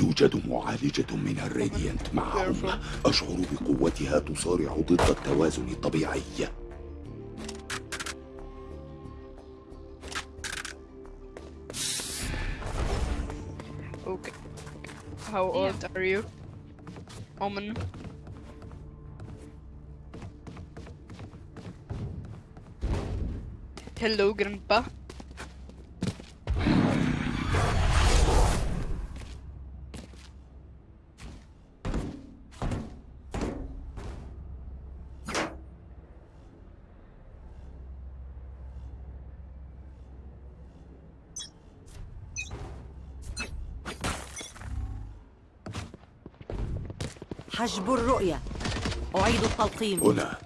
توجد معالجة من الراديانت معهم أشعر بقوتها تصارع ضد التوازن الطبيعي Okay. How old are you? Omen. Hello, Grandpa. حجب الرؤية. أعيد التلقيم. هنا.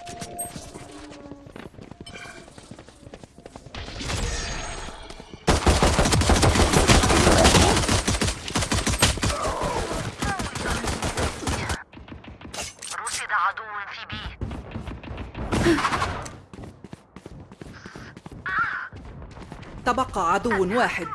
رصد عدو في بي. تبقى عدو واحد.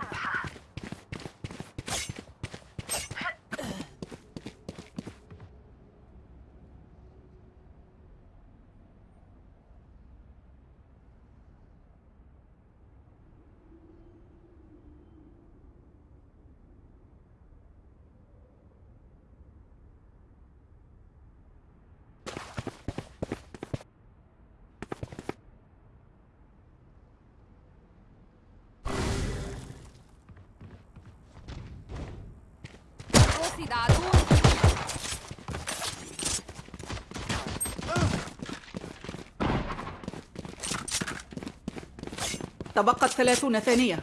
تبقت ثلاثون ثانية.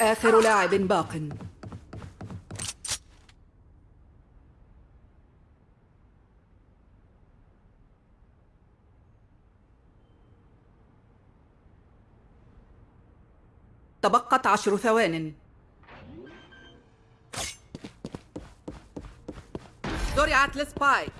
آخر لاعب باق. عشر ثوان. زرعت لسبايك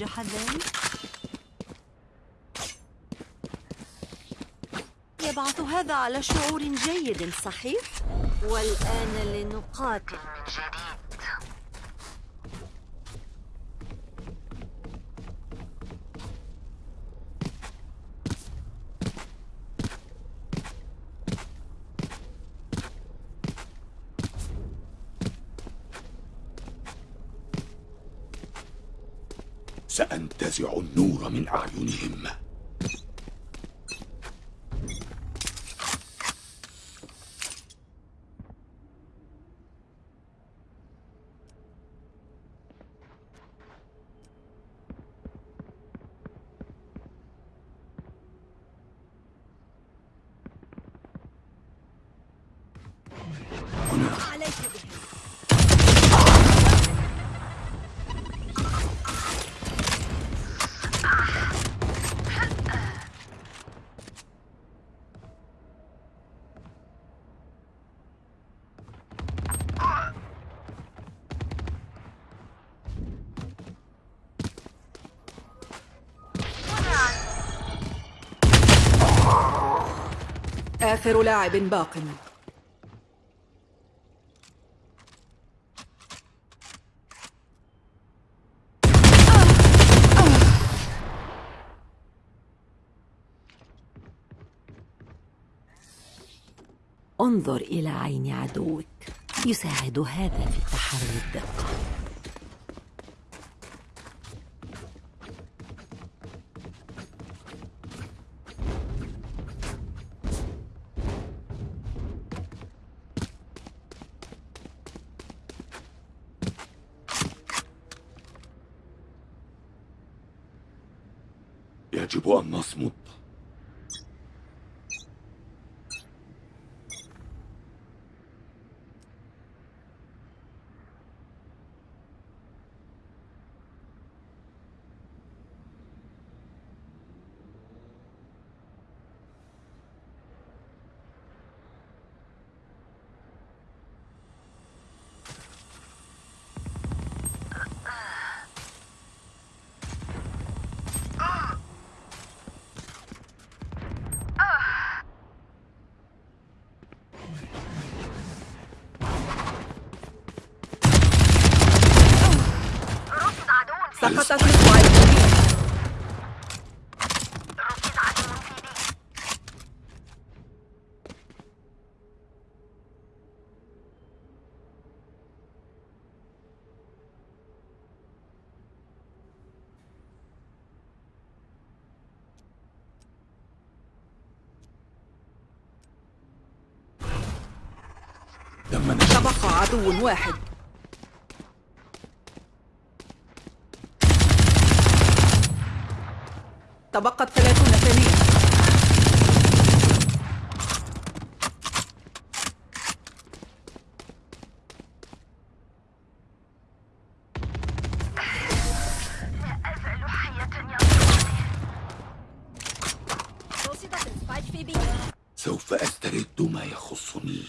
ينجح ذلك؟ يبعث هذا على شعور جيد صحيح؟ والآن لنقاتل من جديد سأنتزع النور من أعينهم عليك بهم آخر لاعب باق. انظر إلى عين عدوك يساعد هذا في تحري الدقة. يجب أن نصمت. تم نشر تبقى عدو واحد تبقت ثلاثون ثانية سوف أسترد ما يخصني.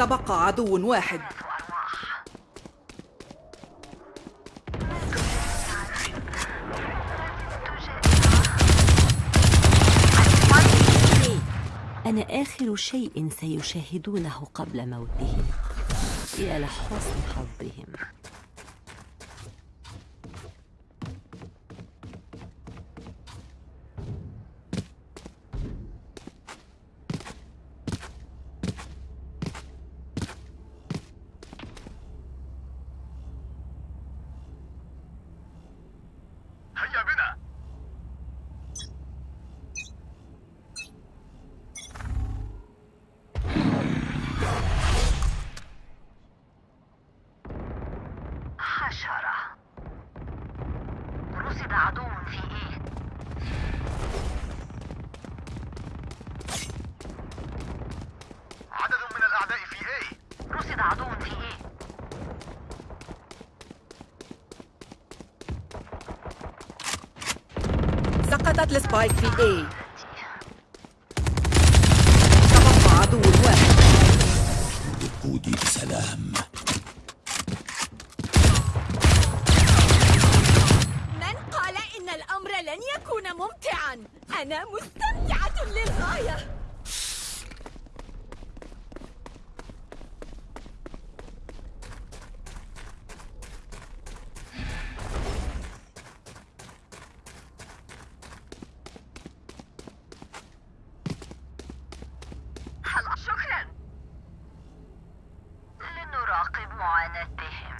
تبقى عدو واحد. أنا آخر شيء سيشاهدونه قبل موتهم يا لحسن حظهم هيا بنا حشرة رصد عدو في إيه؟ عدد من الأعداء في إيه؟ رصد عدو في إيه؟ سقطت السبايك في اي تبقى عدو واحد دخولي بسلام من قال إن الأمر لن يكون ممتعا؟ أنا مستمتعة للغاية هلا شكرا لنراقب معاناتهم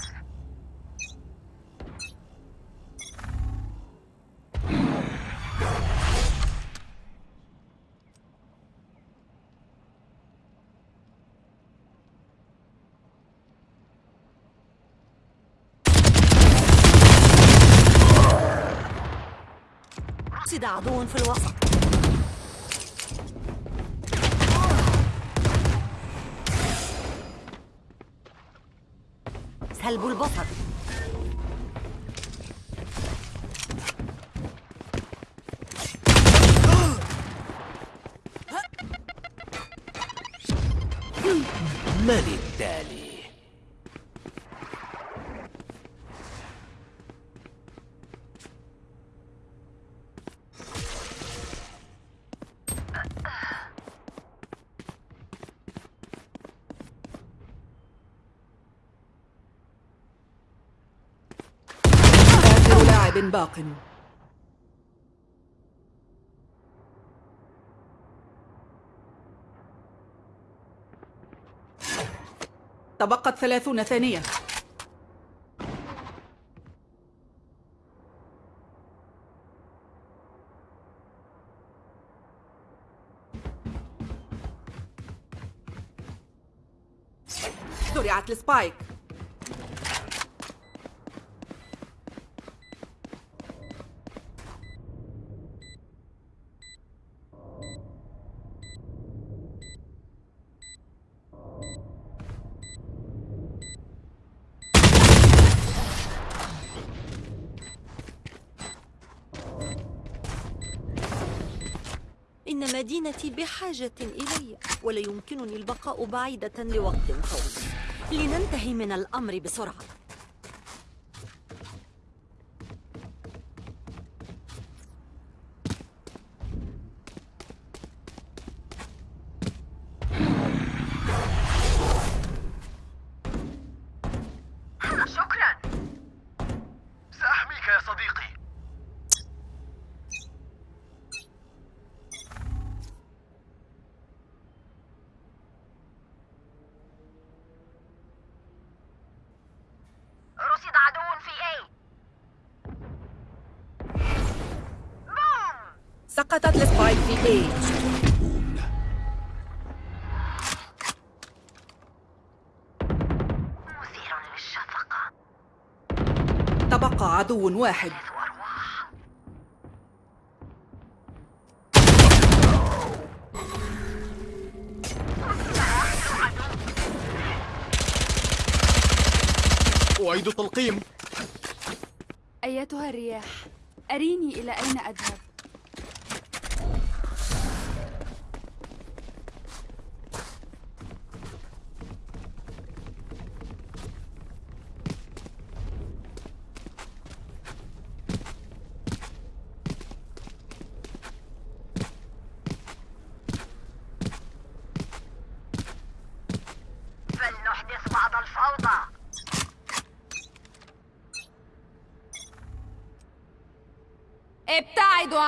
رصد عدو في الوسط سلب البصر من التالي؟ باق. تبقت ثلاثون ثانية. زرعت السبايك. مدينتي بحاجة إلي ولا يمكنني البقاء بعيدة لوقت طويل. لننتهي من الأمر بسرعة. شكرا. سأحميك يا صديقي رصد عدو في A بوم سقطت السبايك في للشفقة. تبقى عدو واحد. أعيد التلقيم. أيتها الرياح أريني إلى أين أذهب؟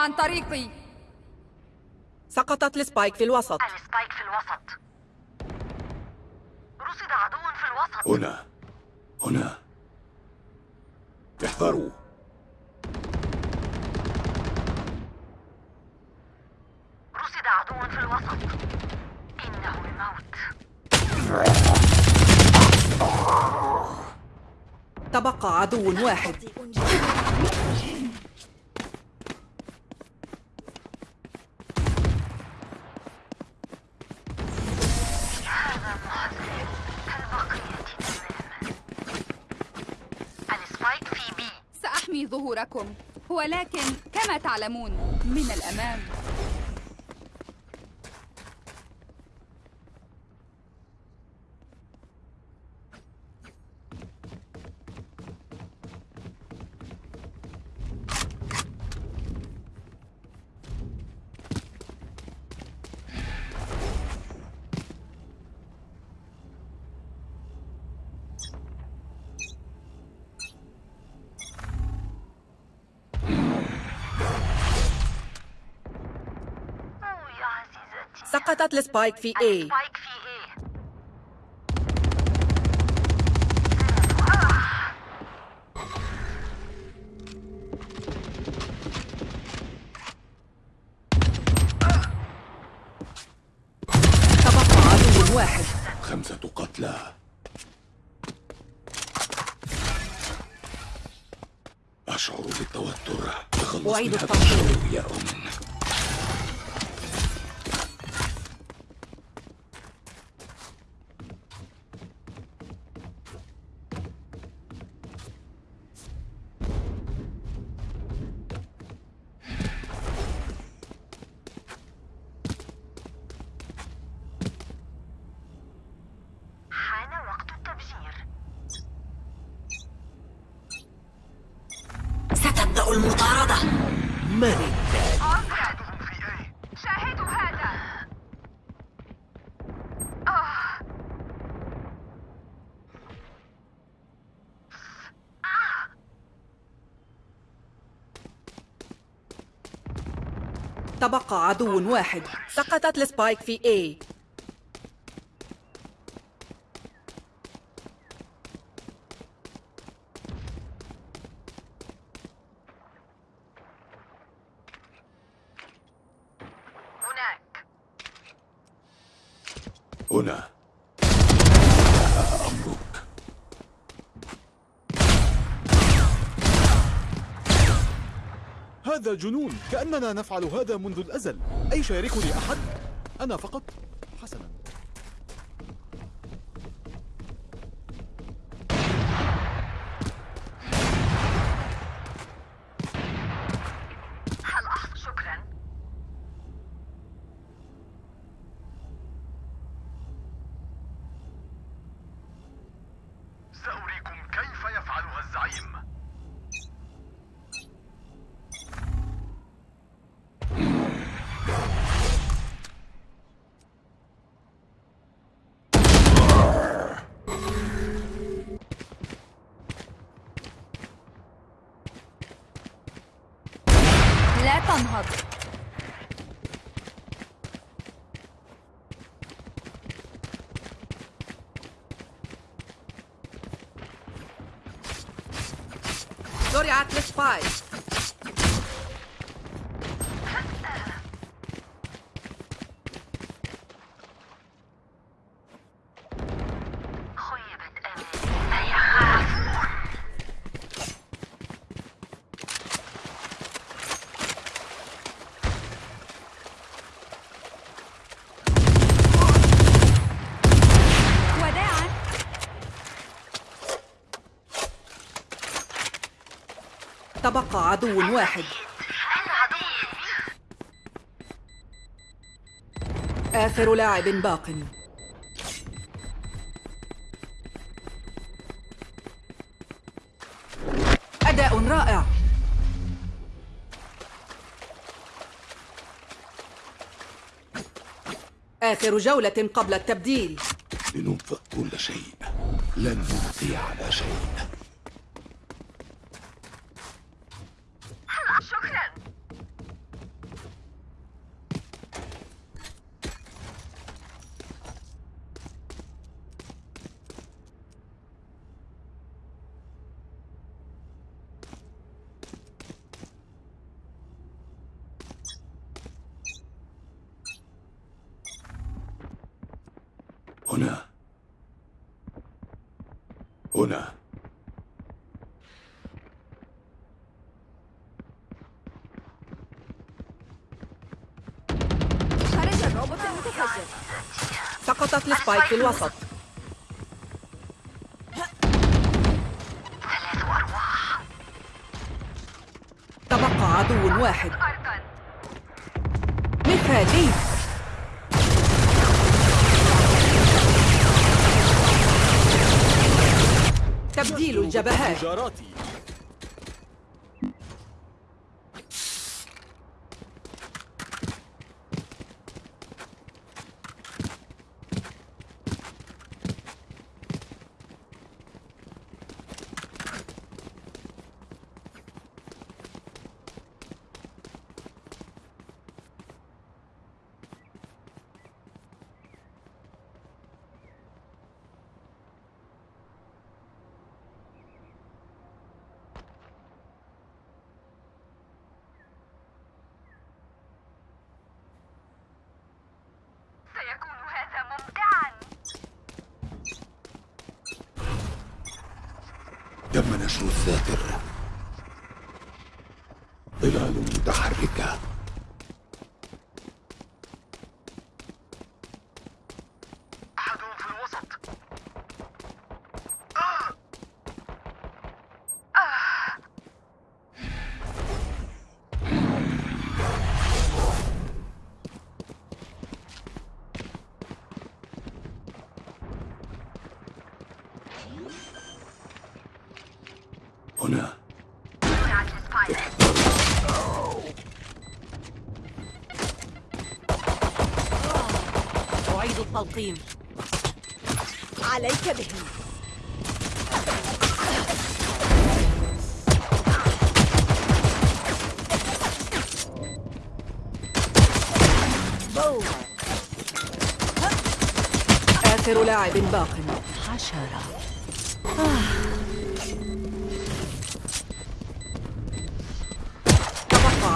عن طريقي. سقطت ال spike في الوسط. ال spike في الوسط. رصد عدو في الوسط. هنا. هنا. احذروا. رصد عدو في الوسط. إنه الموت. تبقى عدو واحد. سأحمي ظهوركم ولكن كما تعلمون من الأمام. سقطت السبايك في A. تبقى عدو واحد خمسة قتلى. أشعر بالتوتر. أعيد من تبقى عدو واحد. سقطت السبايك في A. هذا جنون كأننا نفعل هذا منذ الأزل أي شاركني أحد؟ أنا فقط لا تنهض. زرعت السبايك تبقى عدو واحد. آخر لاعب باق. أداء رائع. آخر جولة قبل التبديل. لننفق كل شيء. لن نبقي على شيء شكرا هنا هنا. خرج الروبوت المتفجر. سقطت السبايك في الوسط. تبقى عدو واحد. مثالي تبديل الجبهات. نشر الساتر ظلال متحركة. هنا أعيد التلقيم. عليك بهم. آخر لاعب باق.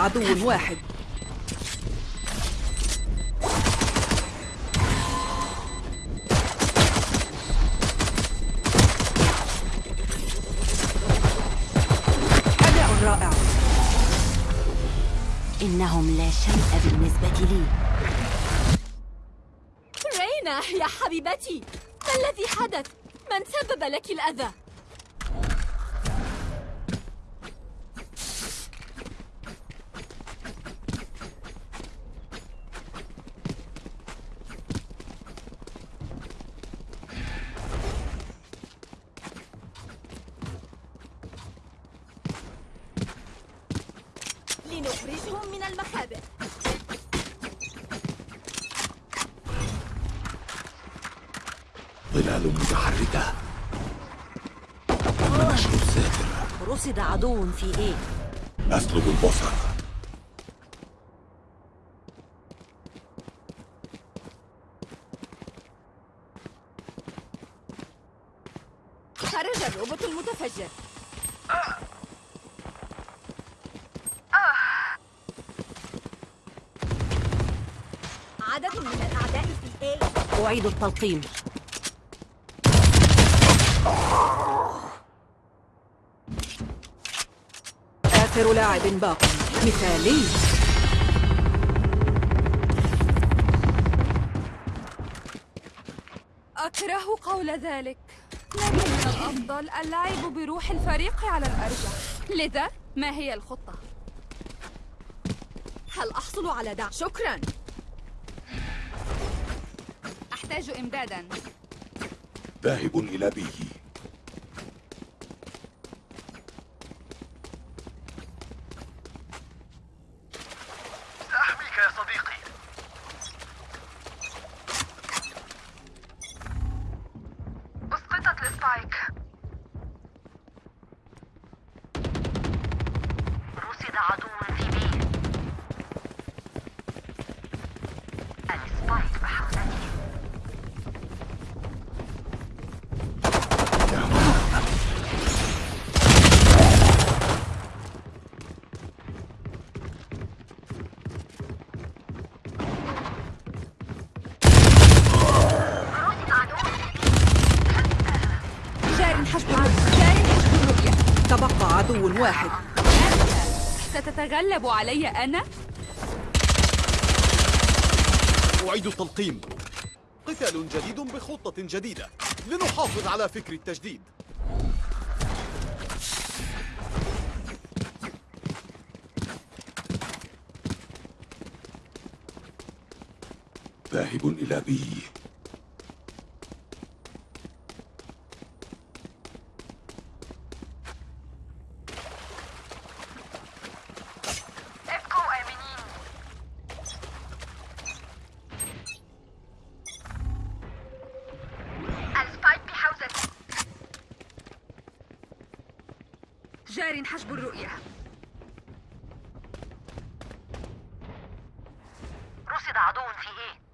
عدو واحد أداء رائع إنهم لا شيء بالنسبة لي رينا يا حبيبتي ما الذي حدث؟ من سبب لك الأذى؟ لنخرجهم من المخابئ ظلال متحركة تم نشر الساتر رصد عدو في إيه؟ أسلب البصر. خرج الروبوت المتفجر. عدد من الأعداء في A أعيد التلقيم. آخر لاعب باق. مثالي. أكره قول ذلك. لكن من الأفضل اللعب بروح الفريق على الأرجح. لذا ما هي الخطة؟ هل أحصل على دعم؟ شكراً. أحتاج إمدادا. ذاهب إلى بي عدو واحد. أنت ستتغلب علي أنا؟ أعيد التلقيم. قتال جديد بخطة جديدة. لنحافظ على فكر التجديد. ذاهب إلى بي. رصد عدو في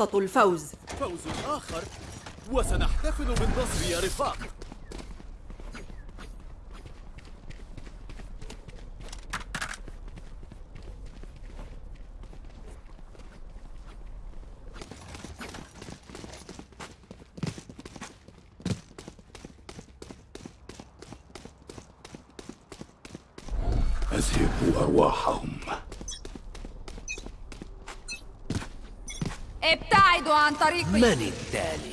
نقطة الفوز. فوز آخر. وسنحتفل بالنصر يا رفاق أذهب أرواحهم ابتعدوا عن طريقي من التالي؟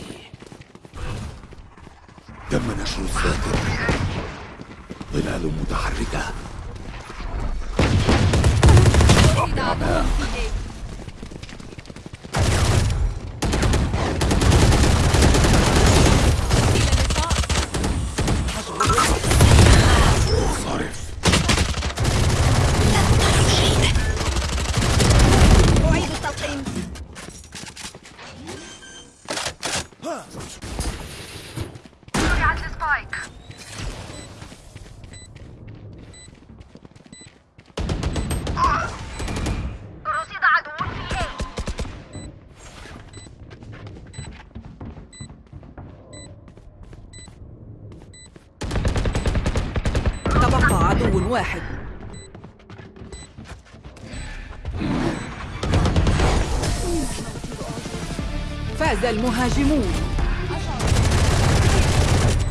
المهاجمون.